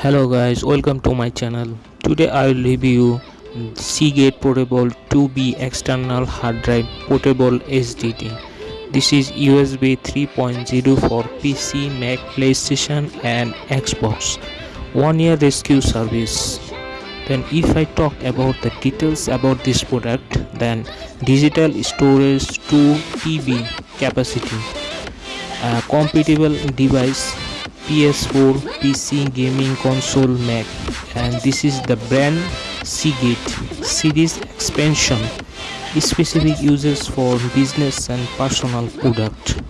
hello guys welcome to my channel. Today i will review seagate portable 2b external hard drive portable sdd this is usb 3.0 for pc mac playstation and xbox. One year rescue service. Then if i talk about the details about this product then digital storage 2 tb capacity. A compatible device PS4, PC, gaming console, Mac and this is the brand Seagate series expansion. Specific uses for business and personal product.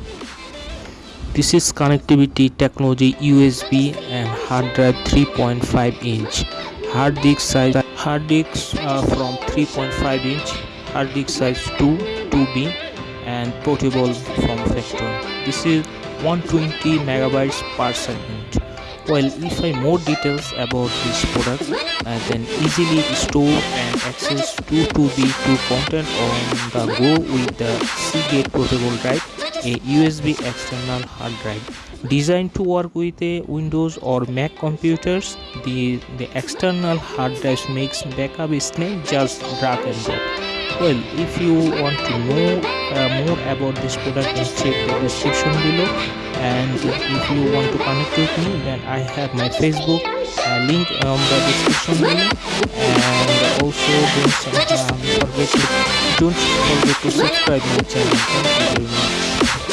This is connectivity technology USB and hard drive 3.5 inch. Hard disk size hard disks uh, from 3.5 inch hard disk size 2 2b and portable form factor this is 120 megabytes per second. Well if i more details about this product uh, then easily store and access 2 2b to content on the go with the seagate portable drive a usb external hard drive. Designed to work with a windows or mac computers the the external hard drive makes backup snake just drag and drop well if you want to know uh, more about this product then check the description below. And if you want to connect with me then i have my facebook uh, link on the description below. And also don't um, forget to don't forget to subscribe my channel. Thank you very much